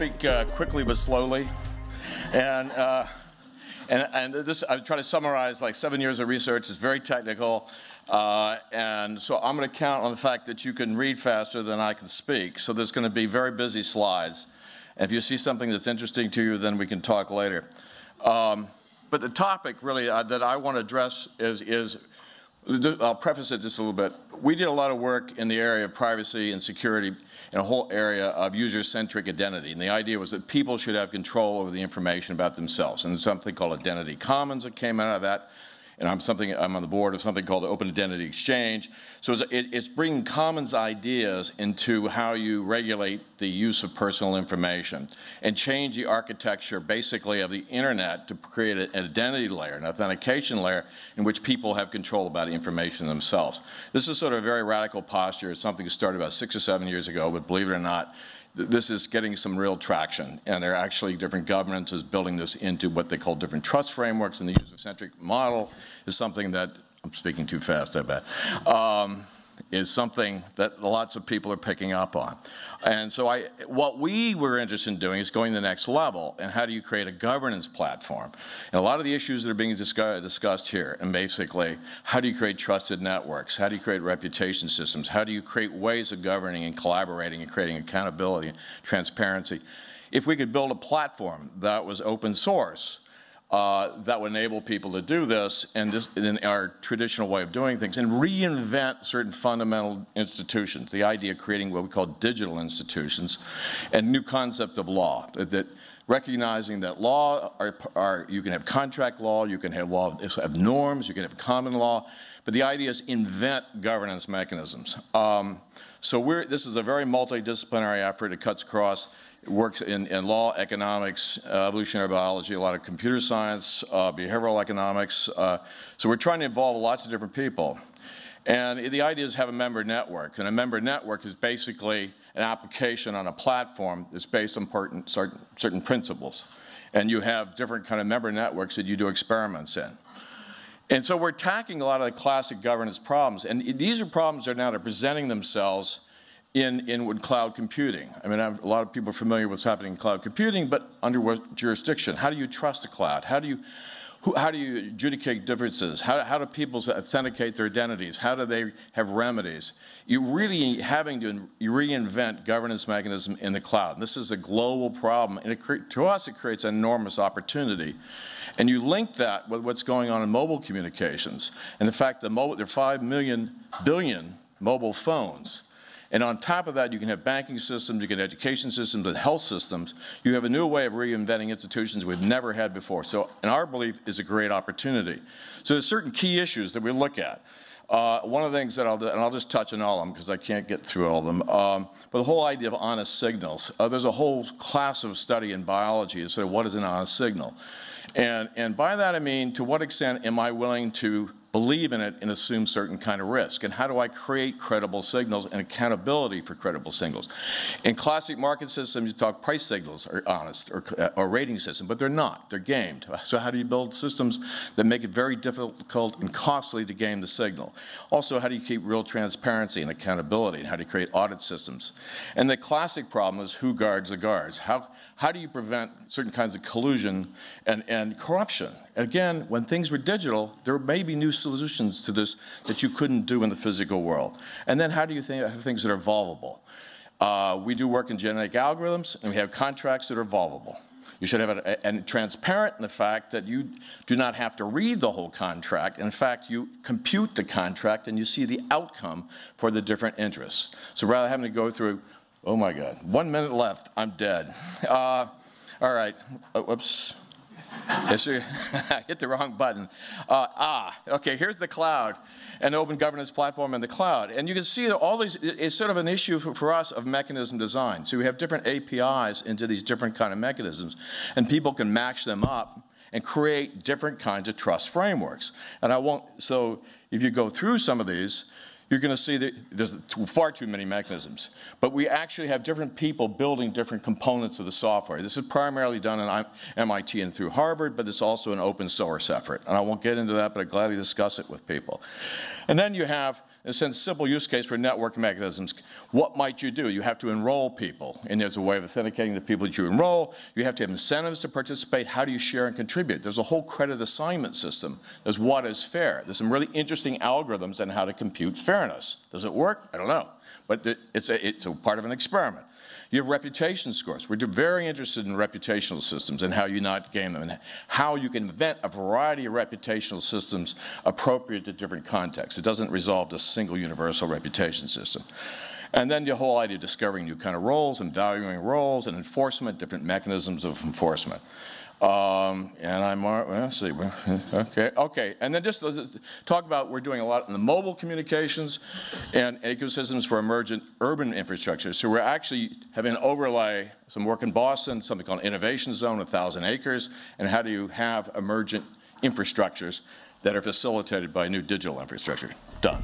Speak uh, quickly but slowly. And, uh, and, and this, I try to summarize like seven years of research. It's very technical. Uh, and so I'm going to count on the fact that you can read faster than I can speak. So there's going to be very busy slides. And if you see something that's interesting to you, then we can talk later. Um, but the topic really uh, that I want to address is, is I'll preface it just a little bit. We did a lot of work in the area of privacy and security in a whole area of user-centric identity. And the idea was that people should have control over the information about themselves. And something called Identity Commons that came out of that and I'm something I'm on the board of something called Open Identity Exchange. So it's, it, it's, bringing commons ideas into how you regulate the use of personal information and change the architecture basically of the internet to create an identity layer, an authentication layer in which people have control about information themselves. This is sort of a very radical posture. It's something that started about six or seven years ago, but believe it or not, this is getting some real traction, and there are actually different governments is building this into what they call different trust frameworks, and the user-centric model is something that, I'm speaking too fast, I bet, um, is something that lots of people are picking up on. And so I, what we were interested in doing is going to the next level, and how do you create a governance platform? And a lot of the issues that are being discuss discussed here, and basically, how do you create trusted networks? How do you create reputation systems? How do you create ways of governing and collaborating and creating accountability and transparency? If we could build a platform that was open source, uh, that would enable people to do this and in our traditional way of doing things and reinvent certain fundamental institutions. The idea of creating what we call digital institutions and new concepts of law that, that recognizing that law are, are, you can have contract law, you can have law have norms, you can have common law, but the idea is invent governance mechanisms. Um, so this is a very multidisciplinary effort. It cuts across works in, in law, economics, uh, evolutionary biology, a lot of computer science, uh, behavioral economics. Uh, so we're trying to involve lots of different people. And the idea is have a member network. And a member network is basically an application on a platform that's based on certain, certain principles. And you have different kind of member networks that you do experiments in. And so we're tackling a lot of the classic governance problems. And these are problems that are now presenting themselves in, in cloud computing. I mean, a lot of people are familiar with what's happening in cloud computing, but under what jurisdiction? How do you trust the cloud? How do you, who, how do you adjudicate differences? How, how do people authenticate their identities? How do they have remedies? You're really having to reinvent governance mechanism in the cloud. And this is a global problem, and it, to us it creates enormous opportunity. And you link that with what's going on in mobile communications, and the fact that mobile, there are 5 million billion mobile phones. And on top of that, you can have banking systems, you can have education systems and health systems. You have a new way of reinventing institutions we've never had before. So in our belief is a great opportunity. So there's certain key issues that we look at. Uh, one of the things that I'll do, and I'll just touch on all of them because I can't get through all of them, um, but the whole idea of honest signals. Uh, there's a whole class of study in biology to say what is an honest signal. And, and by that I mean to what extent am I willing to believe in it and assume certain kind of risk? And how do I create credible signals and accountability for credible signals? In classic market systems, you talk price signals are honest or, uh, or rating system, but they're not. They're gamed. So how do you build systems that make it very difficult and costly to game the signal? Also, how do you keep real transparency and accountability? And how do you create audit systems? And the classic problem is who guards the guards? How, how do you prevent certain kinds of collusion and, and corruption? Again, when things were digital, there may be new solutions to this that you couldn't do in the physical world. And then how do you think, have things that are evolvable? Uh, we do work in genetic algorithms, and we have contracts that are evolvable. You should have it and transparent in the fact that you do not have to read the whole contract. In fact, you compute the contract and you see the outcome for the different interests. So rather than having to go through Oh my God, one minute left, I'm dead. Uh, all right, oh, Yes, I hit the wrong button. Uh, ah, okay, here's the cloud, an open governance platform in the cloud. And you can see that all these, it's sort of an issue for, for, us of mechanism design. So we have different APIs into these different kind of mechanisms, and people can match them up and create different kinds of trust frameworks. And I won't, so if you go through some of these, you're going to see that there's far too many mechanisms. But we actually have different people building different components of the software. This is primarily done at MIT and through Harvard, but it's also an open source effort. And I won't get into that, but I'd gladly discuss it with people. And then you have, in a sense, simple use case for network mechanisms. What might you do? You have to enroll people, and there's a way of authenticating the people that you enroll. You have to have incentives to participate. How do you share and contribute? There's a whole credit assignment system. There's what is fair. There's some really interesting algorithms on how to compute fairness. Does it work? I don't know. But it's a, it's a part of an experiment. You have reputation scores. We're very interested in reputational systems and how you not game them and how you can invent a variety of reputational systems appropriate to different contexts. It doesn't resolve a single universal reputation system. And then the whole idea of discovering new kind of roles and valuing roles and enforcement, different mechanisms of enforcement. Um, and I'm, well, let's see, okay, okay. And then just talk about, we're doing a lot in the mobile communications and ecosystems for emergent urban infrastructure. So we're actually having an overlay, some work in Boston, something called Innovation Zone, 1,000 acres, and how do you have emergent infrastructures that are facilitated by new digital infrastructure. Done.